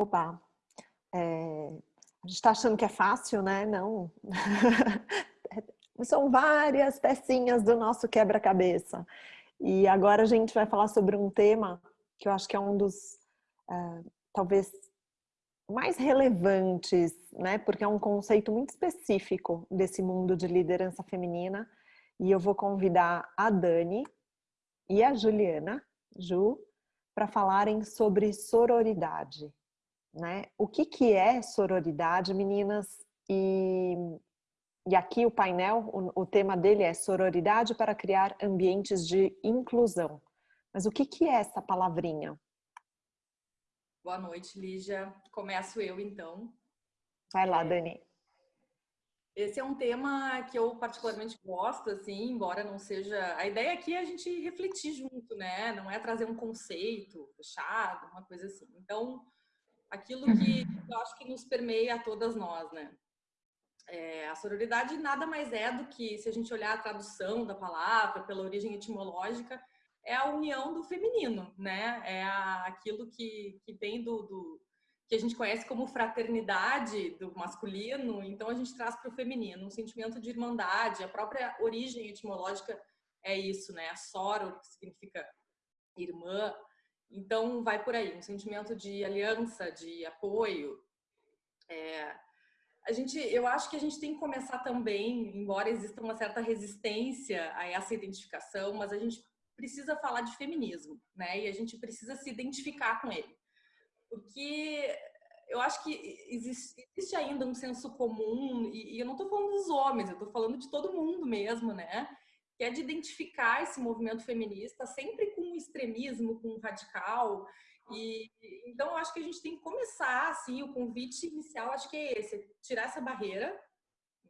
Opa, é, a gente está achando que é fácil, né? Não. São várias pecinhas do nosso quebra-cabeça. E agora a gente vai falar sobre um tema que eu acho que é um dos, uh, talvez, mais relevantes, né? Porque é um conceito muito específico desse mundo de liderança feminina. E eu vou convidar a Dani e a Juliana, Ju, para falarem sobre sororidade. Né? O que, que é sororidade, meninas? E, e aqui o painel, o, o tema dele é sororidade para criar ambientes de inclusão. Mas o que, que é essa palavrinha? Boa noite, Lígia. Começo eu, então. Vai lá, é, Dani. Esse é um tema que eu particularmente gosto, assim, embora não seja... A ideia aqui é a gente refletir junto, né? Não é trazer um conceito fechado, uma coisa assim. Então, aquilo que eu acho que nos permeia a todas nós, né? É, a sororidade nada mais é do que, se a gente olhar a tradução da palavra, pela origem etimológica, é a união do feminino, né? É a, aquilo que, que vem do, do, que a gente conhece como fraternidade do masculino, então a gente traz para o feminino um sentimento de irmandade, a própria origem etimológica é isso, né? A soro, que significa irmã, então, vai por aí, um sentimento de aliança, de apoio. É, a gente, eu acho que a gente tem que começar também, embora exista uma certa resistência a essa identificação, mas a gente precisa falar de feminismo, né? E a gente precisa se identificar com ele. Porque eu acho que existe, existe ainda um senso comum, e, e eu não estou falando dos homens, eu estou falando de todo mundo mesmo, né? que é de identificar esse movimento feminista sempre com extremismo, com um radical. E então acho que a gente tem que começar assim, o convite inicial acho que é esse, tirar essa barreira,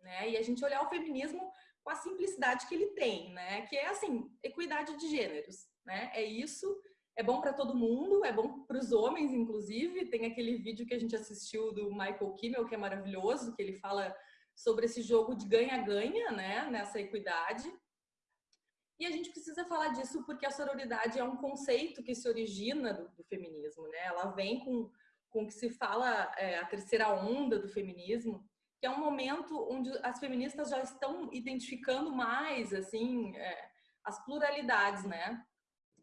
né? E a gente olhar o feminismo com a simplicidade que ele tem, né? Que é assim, equidade de gêneros, né? É isso, é bom para todo mundo, é bom para os homens inclusive. Tem aquele vídeo que a gente assistiu do Michael Kimmel que é maravilhoso, que ele fala sobre esse jogo de ganha-ganha, né, nessa equidade. E a gente precisa falar disso porque a sororidade é um conceito que se origina do, do feminismo, né? Ela vem com com que se fala é, a terceira onda do feminismo, que é um momento onde as feministas já estão identificando mais assim é, as pluralidades, né?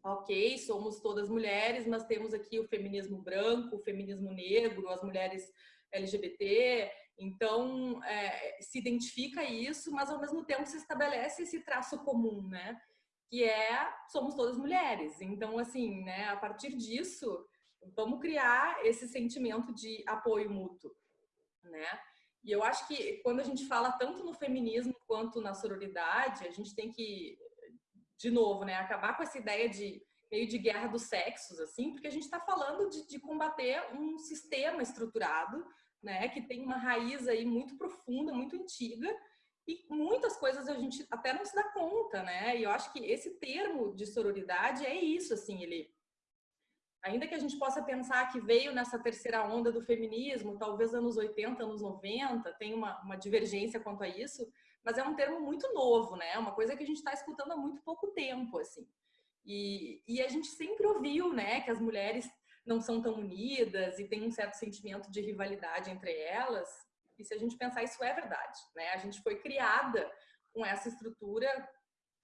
Ok, somos todas mulheres, mas temos aqui o feminismo branco, o feminismo negro, as mulheres LGBT, então, é, se identifica isso, mas ao mesmo tempo se estabelece esse traço comum, né? Que é, somos todas mulheres. Então, assim, né, a partir disso, vamos criar esse sentimento de apoio mútuo, né? E eu acho que quando a gente fala tanto no feminismo quanto na sororidade, a gente tem que, de novo, né, acabar com essa ideia de meio de guerra dos sexos, assim, porque a gente está falando de, de combater um sistema estruturado né, que tem uma raiz aí muito profunda, muito antiga, e muitas coisas a gente até não se dá conta, né? E eu acho que esse termo de sororidade é isso, assim, ele ainda que a gente possa pensar que veio nessa terceira onda do feminismo, talvez anos 80, anos 90, tem uma, uma divergência quanto a isso, mas é um termo muito novo, né? Uma coisa que a gente está escutando há muito pouco tempo, assim. E, e a gente sempre ouviu, né, que as mulheres não são tão unidas e tem um certo sentimento de rivalidade entre elas. E se a gente pensar, isso é verdade, né? A gente foi criada com essa estrutura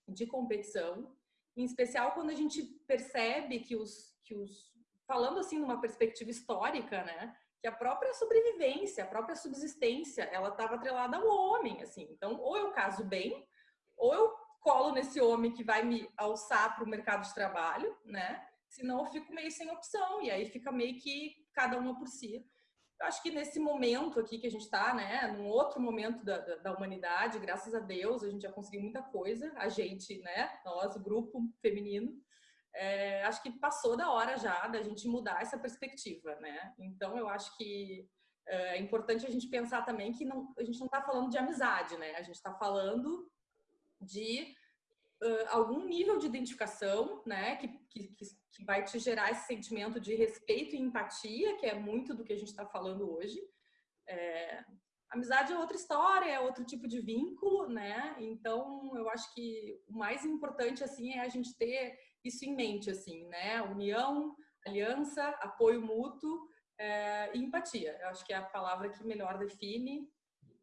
de competição, em especial quando a gente percebe que os, que os falando assim numa perspectiva histórica, né? Que a própria sobrevivência, a própria subsistência, ela estava atrelada ao homem, assim. Então, ou eu caso bem, ou eu colo nesse homem que vai me alçar para o mercado de trabalho, né? Senão eu fico meio sem opção, e aí fica meio que cada uma por si. Eu acho que nesse momento aqui que a gente está, né, num outro momento da, da, da, humanidade, graças a Deus, a gente já conseguiu muita coisa, a gente, né, nós, o grupo feminino, é, acho que passou da hora já da gente mudar essa perspectiva, né? Então, eu acho que é, é importante a gente pensar também que não, a gente não está falando de amizade, né? A gente está falando de uh, algum nível de identificação, né, que, que, que vai te gerar esse sentimento de respeito e empatia, que é muito do que a gente está falando hoje. É, amizade é outra história, é outro tipo de vínculo, né? Então, eu acho que o mais importante, assim, é a gente ter isso em mente, assim, né? União, aliança, apoio mútuo, é, e empatia. Eu acho que é a palavra que melhor define.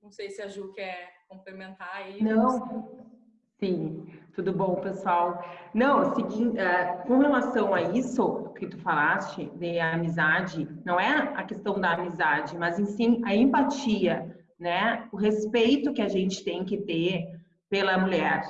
Não sei se a Ju quer complementar aí. Não, sim. Tudo bom, pessoal? Não, seguinte, é, com relação a isso que tu falaste, de amizade, não é a questão da amizade, mas sim a empatia, né? O respeito que a gente tem que ter pela mulher,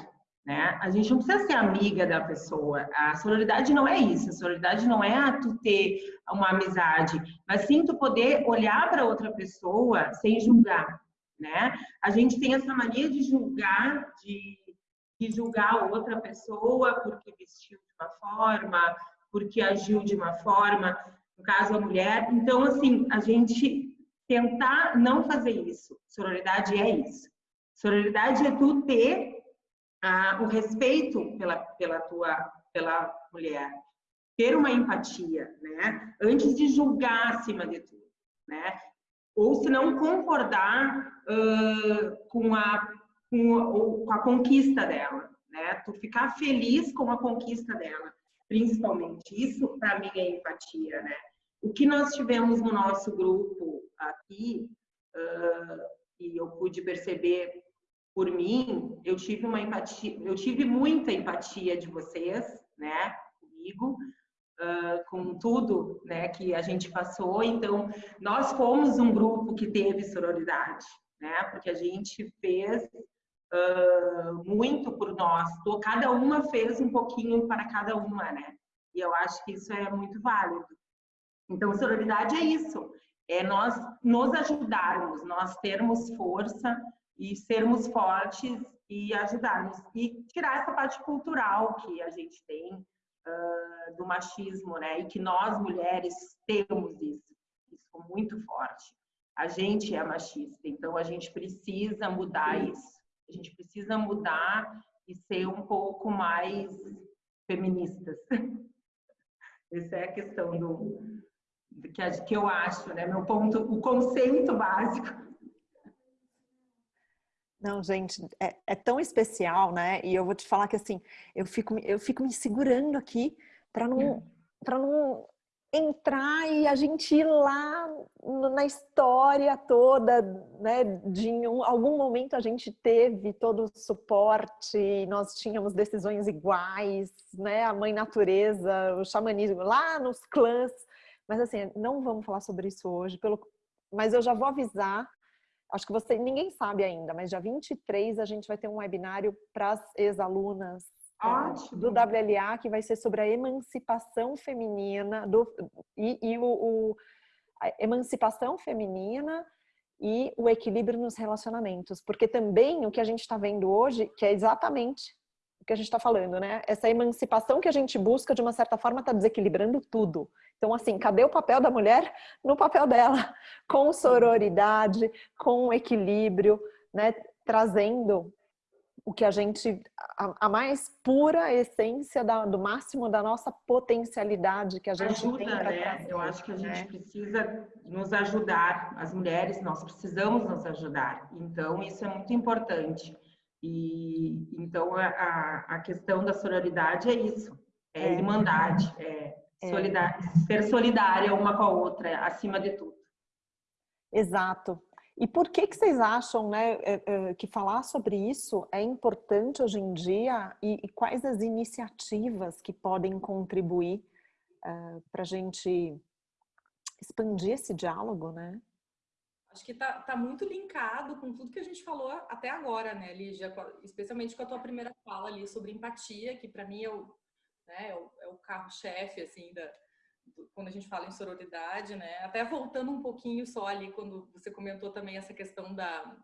né? A gente não precisa ser amiga da pessoa. A sororidade não é isso. A sororidade não é tu ter uma amizade, mas sim tu poder olhar para outra pessoa sem julgar, né? A gente tem essa mania de julgar, de, de julgar outra pessoa porque vestiu de uma forma, porque agiu de uma forma, no caso a mulher. Então, assim, a gente tentar não fazer isso. Sororidade é isso. Sororidade é tu ter ah, o respeito pela, pela tua pela mulher, ter uma empatia, né? Antes de julgar acima de tudo, né? Ou se não concordar uh, com, a, com, com a conquista dela, né? Tu ficar feliz com a conquista dela, principalmente. Isso para mim é empatia, né? O que nós tivemos no nosso grupo aqui, uh, e eu pude perceber por mim, eu tive uma empatia, eu tive muita empatia de vocês, né, comigo, uh, com tudo, né, que a gente passou. Então, nós fomos um grupo que teve sororidade, né, porque a gente fez uh, muito por nós. Cada uma fez um pouquinho para cada uma, né? E eu acho que isso é muito válido. Então, sororidade é isso, é nós nos ajudarmos, nós termos força e sermos fortes e ajudarmos. E tirar essa parte cultural que a gente tem uh, do machismo, né? E que nós, mulheres, temos isso. Isso muito forte. A gente é machista, então a gente precisa mudar isso. A gente precisa mudar e ser um pouco mais feministas. Essa é a questão do, do que, que eu acho, né? Meu ponto, o conceito básico não, gente, é, é, tão especial, né? E eu vou te falar que assim, eu fico, eu fico me segurando aqui para não, para não entrar e a gente ir lá na história toda, né? De um, algum momento a gente teve todo o suporte, nós tínhamos decisões iguais, né? A mãe natureza, o xamanismo lá nos clãs. Mas assim, não vamos falar sobre isso hoje, pelo, mas eu já vou avisar acho que você ninguém sabe ainda, mas dia 23 a gente vai ter um webinário para as ex-alunas é, do WLA que vai ser sobre a emancipação feminina do, e, e o, o emancipação feminina e o equilíbrio nos relacionamentos, porque também o que a gente está vendo hoje, que é exatamente o que a gente está falando, né? Essa emancipação que a gente busca, de uma certa forma, está desequilibrando tudo. Então, assim, cadê o papel da mulher no papel dela? Com sororidade, com equilíbrio, né? Trazendo o que a gente, a, a mais pura essência da, do máximo da nossa potencialidade que a gente Ajuda, tem né? Trazer, Eu acho que a gente né? precisa nos ajudar, as mulheres, nós precisamos nos ajudar. Então, isso é muito importante. E então a, a questão da sororidade é isso, é, é. irmandade, é é. ser solidária uma com a outra, acima de tudo. Exato. E por que, que vocês acham né, é, é, que falar sobre isso é importante hoje em dia e, e quais as iniciativas que podem contribuir uh, para a gente expandir esse diálogo, né? Acho que tá, tá muito linkado com tudo que a gente falou até agora, né, Lígia? Especialmente com a tua primeira fala ali sobre empatia, que para mim é o, né, é o, é o carro-chefe, assim, da, quando a gente fala em sororidade, né? Até voltando um pouquinho só ali, quando você comentou também essa questão da,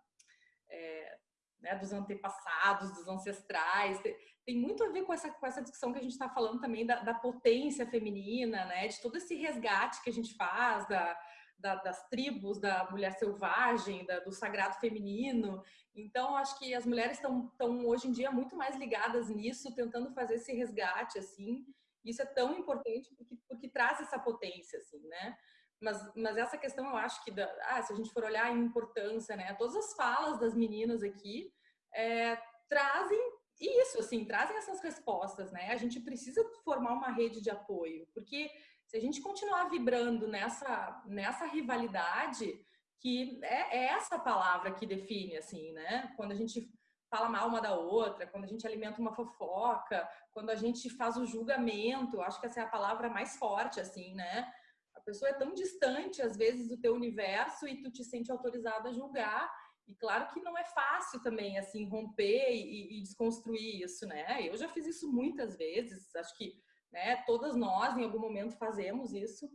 é, né, dos antepassados, dos ancestrais, tem, muito a ver com essa, com essa discussão que a gente está falando também da, da, potência feminina, né? De todo esse resgate que a gente faz, da, da, das tribos, da mulher selvagem, da, do sagrado feminino. Então, acho que as mulheres estão hoje em dia muito mais ligadas nisso, tentando fazer esse resgate, assim. Isso é tão importante porque, porque traz essa potência, assim, né? Mas, mas essa questão, eu acho que, da, ah, se a gente for olhar a importância, né? Todas as falas das meninas aqui é, trazem isso, assim, trazem essas respostas, né? A gente precisa formar uma rede de apoio, porque Se a gente continuar vibrando nessa, nessa rivalidade, que é, é essa palavra que define, assim, né? Quando a gente fala mal uma da outra, quando a gente alimenta uma fofoca, quando a gente faz o julgamento, acho que essa é a palavra mais forte, assim, né? A pessoa é tão distante, às vezes, do teu universo e tu te sente autorizado a julgar. E claro que não é fácil também, assim, romper e, e desconstruir isso, né? Eu já fiz isso muitas vezes, acho que né, todas nós, em algum momento, fazemos isso.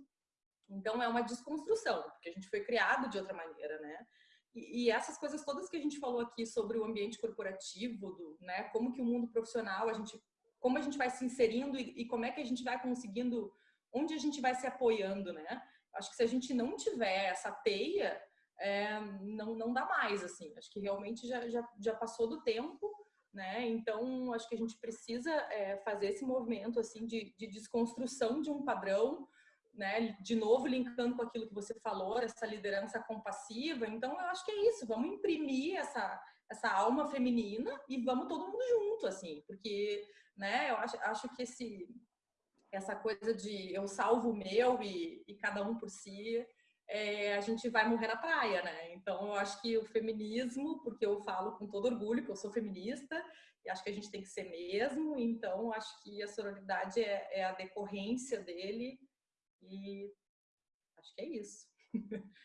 Então, é uma desconstrução, porque a gente foi criado de outra maneira, né? E, essas coisas todas que a gente falou aqui sobre o ambiente corporativo, do, né, como que o mundo profissional, a gente, como a gente vai se inserindo e, e como é que a gente vai conseguindo, onde a gente vai se apoiando, né? Acho que se a gente não tiver essa teia, é, não, não dá mais, assim. Acho que realmente já, já, já passou do tempo, né? Então, acho que a gente precisa é, fazer esse movimento, assim, de, de desconstrução de um padrão, né, de novo linkando com aquilo que você falou, essa liderança compassiva. Então, eu acho que é isso, vamos imprimir essa, essa alma feminina e vamos todo mundo junto, assim, porque, né, eu acho, acho que esse, essa coisa de eu salvo o meu e, e cada um por si, é, a gente vai morrer na praia, né? Então, eu acho que o feminismo, porque eu falo com todo orgulho que eu sou feminista, e acho que a gente tem que ser mesmo, então acho que a sororidade é, é a decorrência dele, e acho que é isso.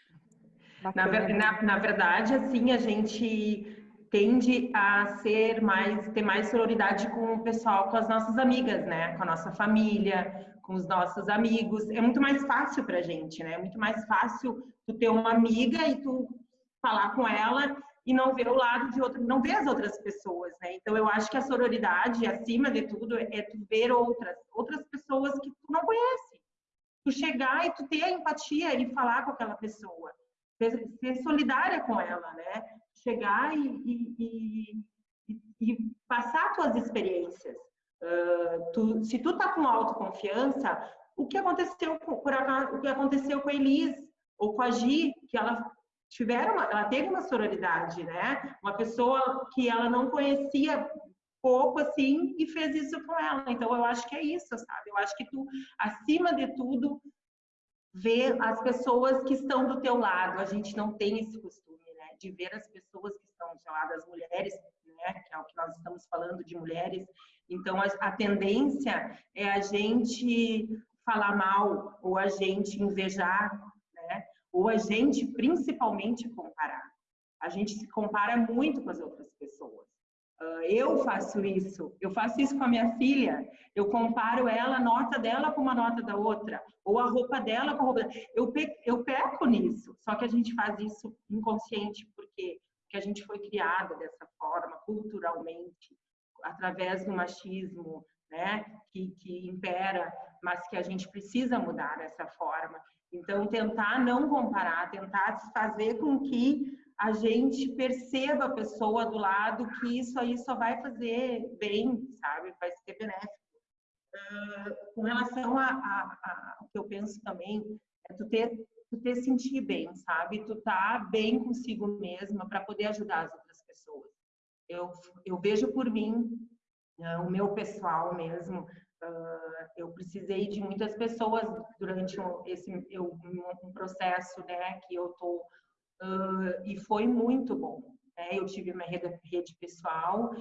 Na, na, na, verdade, assim, a gente tende a ser mais, ter mais sororidade com o pessoal, com as nossas amigas, né? Com a nossa família, com os nossos amigos. É muito mais fácil pra gente, né? É muito mais fácil tu ter uma amiga e tu falar com ela e não ver o lado de outro, não ver as outras pessoas, né? Então eu acho que a sororidade, acima de tudo, é tu ver outras, outras pessoas que tu não conhece tu chegar e tu ter a empatia e falar com aquela pessoa, ser solidária com ela, né? Chegar e, e, e, e passar tuas experiências. Uh, tu, se tu tá com autoconfiança, o que aconteceu com, por acaso, o que aconteceu com a Elis ou com a Gi, que ela tiveram, uma, ela teve uma sororidade, né? Uma pessoa que ela não conhecia pouco assim e fez isso com ela. Então eu acho que é isso, sabe? Eu acho que tu, acima de tudo, vê as pessoas que estão do teu lado. A gente não tem esse costume, né? De ver as pessoas que estão do teu lado, as mulheres, né? Que é o que nós estamos falando de mulheres. Então a, a tendência é a gente falar mal ou a gente invejar, né? Ou a gente principalmente comparar. A gente se compara muito com as outras pessoas. Uh, eu faço isso, eu faço isso com a minha filha, eu comparo ela, a nota dela com uma nota da outra, ou a roupa dela com a roupa eu, pe eu peco nisso, só que a gente faz isso inconsciente, porque, a gente foi criada dessa forma, culturalmente, através do machismo, né, que, que impera, mas que a gente precisa mudar dessa forma. Então, tentar não comparar, tentar fazer com que a gente perceba a pessoa do lado que isso aí só vai fazer bem, sabe? Vai ser benéfico. Uh, com relação a, a, a, o que eu penso também, é tu ter, tu ter sentir bem, sabe? Tu tá bem consigo mesma para poder ajudar as outras pessoas. Eu, eu vejo por mim, uh, o meu pessoal mesmo, uh, eu precisei de muitas pessoas durante esse eu, um processo, né, que eu tô uh, e foi muito bom. Né? Eu tive uma rede, rede pessoal,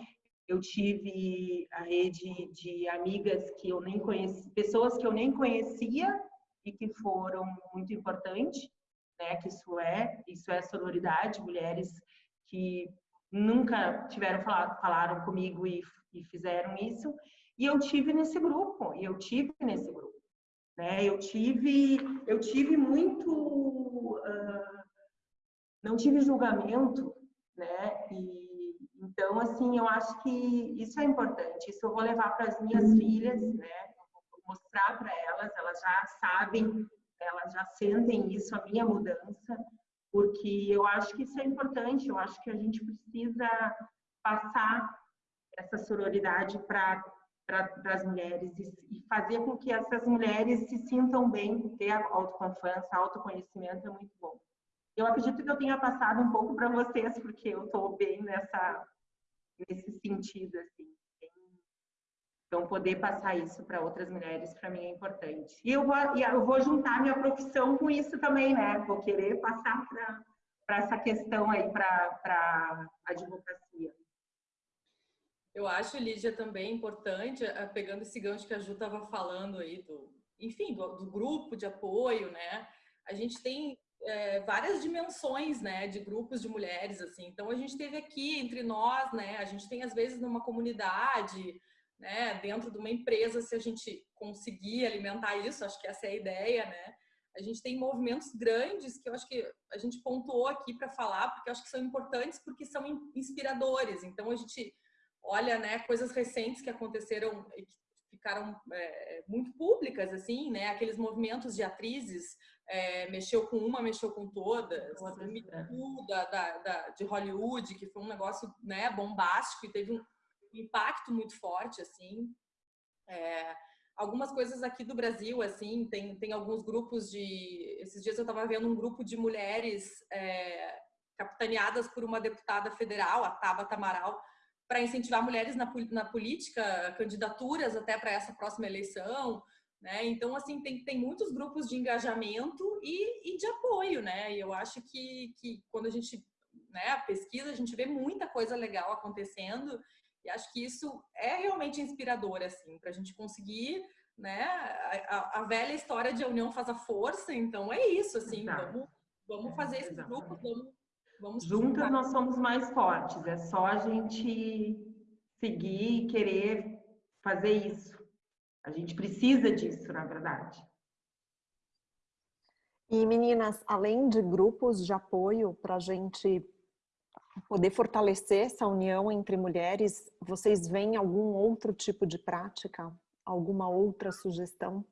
eu tive a rede de amigas que eu nem conhecia, pessoas que eu nem conhecia e que foram muito importantes, né? Que isso é, isso é sororidade, mulheres que nunca tiveram falado, falaram comigo e, e fizeram isso. E eu tive nesse grupo, e eu tive nesse grupo, né? Eu tive, eu tive muito uh, não tive julgamento, né? E então assim, eu acho que isso é importante. Isso eu vou levar para as minhas filhas, né? Vou mostrar para elas, elas já sabem, elas já sentem isso a minha mudança, porque eu acho que isso é importante. Eu acho que a gente precisa passar essa sororidade para para as mulheres e, fazer com que essas mulheres se sintam bem, ter autoconfiança, autoconhecimento é muito bom. Eu acredito que eu tenha passado um pouco para vocês, porque eu estou bem nessa, nesse sentido, assim. Então, poder passar isso para outras mulheres, para mim, é importante. E eu vou, eu vou juntar minha profissão com isso também, né? Vou querer passar para essa questão aí, para a advocacia. Eu acho, Lídia, também importante, eh, pegando esse gancho que a Ju estava falando aí, do, enfim, do, do, grupo de apoio, né? A gente tem é, várias dimensões, né, de grupos de mulheres, assim. Então, a gente teve aqui entre nós, né, a gente tem às vezes numa comunidade, né, dentro de uma empresa, se a gente conseguir alimentar isso, acho que essa é a ideia, né? A gente tem movimentos grandes que eu acho que a gente pontuou aqui para falar, porque eu acho que são importantes porque são inspiradores. Então a gente olha, né, coisas recentes que aconteceram ficaram é, muito públicas, assim, né? Aqueles movimentos de atrizes, é, mexeu com uma, mexeu com todas. Me Too da, da, da, de Hollywood, que foi um negócio né, bombástico e teve um impacto muito forte, assim. É, algumas coisas aqui do Brasil, assim, tem, tem alguns grupos de... Esses dias eu estava vendo um grupo de mulheres é, capitaneadas por uma deputada federal, a Tabata Amaral, para incentivar mulheres na, na política, candidaturas até para essa próxima eleição, né? Então, assim, tem, tem muitos grupos de engajamento e, e de apoio, né? E eu acho que, que quando a gente né, pesquisa, a gente vê muita coisa legal acontecendo e acho que isso é realmente inspirador, assim, para a gente conseguir, né? A, a, velha história de a união faz a força, então é isso, assim, vamos, vamos fazer esses grupos, vamos Vamos Juntas nós somos mais fortes, é só a gente seguir e querer fazer isso. A gente precisa disso, na verdade. E meninas, além de grupos de apoio para a gente poder fortalecer essa união entre mulheres, vocês veem algum outro tipo de prática? Alguma outra sugestão?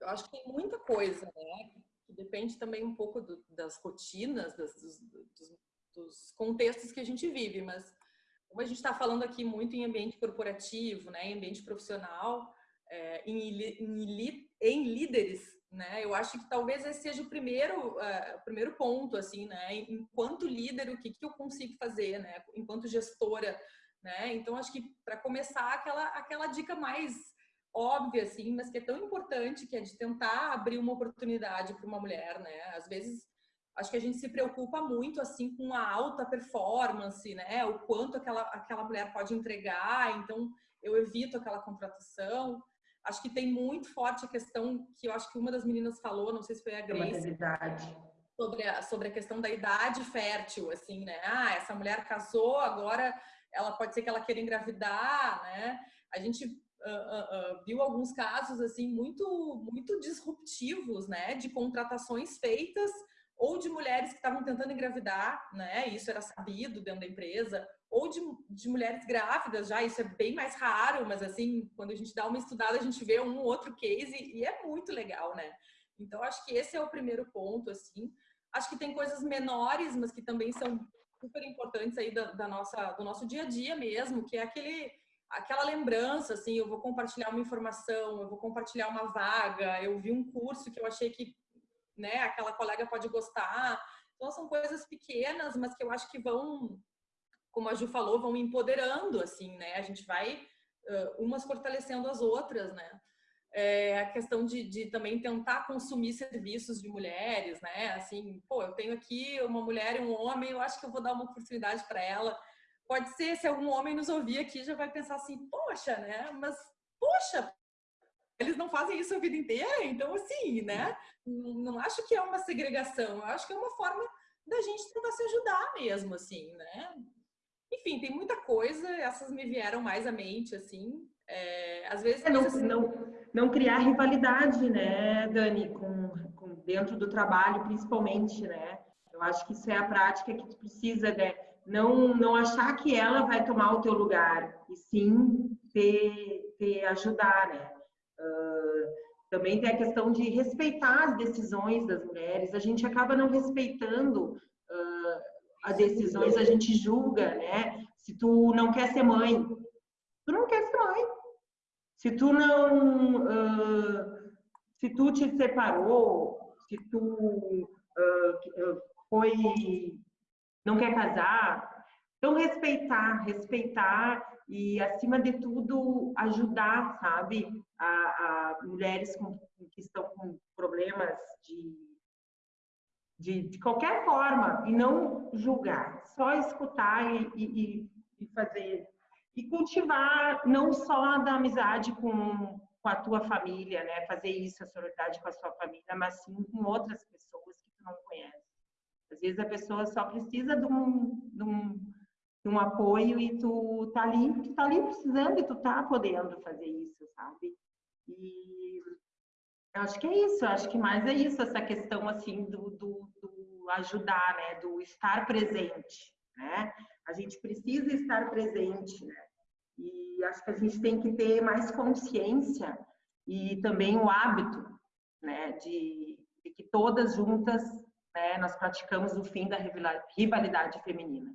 Eu acho que tem muita coisa, né? Depende também um pouco do, das rotinas, das, dos, dos, dos, contextos que a gente vive, mas como a gente está falando aqui muito em ambiente corporativo, né, em ambiente profissional, é, em, em, em, líderes, né, eu acho que talvez esse seja o primeiro, uh, o primeiro ponto, assim, né, enquanto líder, o que, que eu consigo fazer, né, enquanto gestora, né, então acho que para começar aquela, aquela dica mais óbvia, assim, mas que é tão importante, que é de tentar abrir uma oportunidade para uma mulher, né? Às vezes, acho que a gente se preocupa muito, assim, com a alta performance, né? O quanto aquela, aquela mulher pode entregar, então eu evito aquela contratação. Acho que tem muito forte a questão que eu acho que uma das meninas falou, não sei se foi a Grace, sobre a, sobre a questão da idade fértil, assim, né? Ah, essa mulher casou, agora ela pode ser que ela queira engravidar, né? A gente uh, uh, viu alguns casos assim muito muito disruptivos, né, de contratações feitas ou de mulheres que estavam tentando engravidar, né, isso era sabido dentro da empresa, ou de, de mulheres grávidas já, isso é bem mais raro, mas assim, quando a gente dá uma estudada, a gente vê um outro case e é muito legal, né? Então, acho que esse é o primeiro ponto, assim. Acho que tem coisas menores, mas que também são super importantes aí da, da nossa, do nosso dia a dia mesmo, que é aquele aquela lembrança, assim, eu vou compartilhar uma informação, eu vou compartilhar uma vaga, eu vi um curso que eu achei que, né, aquela colega pode gostar. Então, são coisas pequenas, mas que eu acho que vão, como a Ju falou, vão empoderando, assim, né? A gente vai uh, umas fortalecendo as outras, né? É a questão de, de, também tentar consumir serviços de mulheres, né? Assim, pô, eu tenho aqui uma mulher e um homem, eu acho que eu vou dar uma oportunidade para ela pode ser, se algum homem nos ouvir aqui, já vai pensar assim, poxa, né? Mas, poxa, eles não fazem isso a vida inteira, então assim, né? Não acho que é uma segregação, eu acho que é uma forma da gente tentar se ajudar mesmo, assim, né? Enfim, tem muita coisa, essas me vieram mais à mente, assim. É, às vezes. É, não, assim, não, não criar rivalidade, né, Dani, com, com, dentro do trabalho, principalmente, né? Eu acho que isso é a prática que tu precisa, né? Não, não achar que ela vai tomar o teu lugar, e sim te, te ajudar, né? Uh, também tem a questão de respeitar as decisões das mulheres. A gente acaba não respeitando uh, as decisões, a gente julga, né? Se tu não quer ser mãe, tu não quer ser mãe. Se tu não, uh, se tu te separou, se tu foi não quer casar, Então, respeitar, respeitar e, acima de tudo, ajudar, sabe, a, a mulheres com, que estão com problemas de, de, de, qualquer forma, e não julgar, só escutar e, e, e fazer. E cultivar não só da amizade com, com a tua família, né? Fazer isso, a solidariedade com a sua família, mas sim com outras pessoas que tu não conhece. Às vezes a pessoa só precisa de um, de um, de um apoio e tu tá ali, tu tá ali precisando e tu tá podendo fazer isso, sabe? E eu acho que é isso, acho que mais é isso, essa questão assim do, do, do ajudar, né? Do estar presente, né? A gente precisa estar presente, né? E acho que a gente tem que ter mais consciência e também o hábito, né? De, de que todas juntas né, nós praticamos o fim da rivalidade feminina.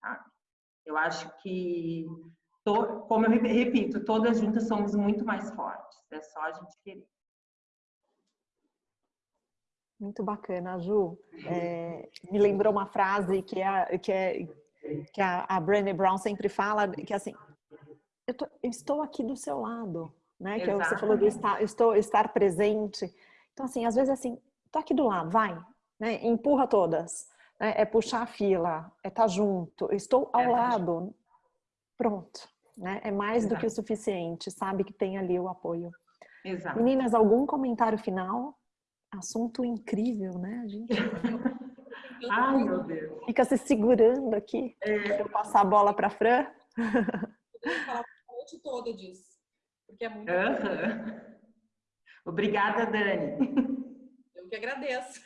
Tá? Eu acho que, como eu repito, todas juntas somos muito mais fortes. É só a gente querer. Muito bacana, Ju. É, me lembrou uma frase que, é, que, é, que a, a Brené Brown sempre fala, que é assim, eu, tô, eu estou aqui do seu lado, né? Que é você falou do estar, estou, estar presente. Então, assim, às vezes assim, tô aqui do lado, vai, né? empurra todas. Né? É puxar a fila, é estar tá junto, estou ao é lado. Pronto. Né? É mais Exato. do que o suficiente, sabe que tem ali o apoio. Exato. Meninas, algum comentário final? Assunto incrível, né? A gente Ai, meu Deus. Fica se segurando aqui. É. Eu passar a bola para Fran. Podemos falar a noite toda disso. Porque é muito. Uhum. Obrigada, Dani que agradeço.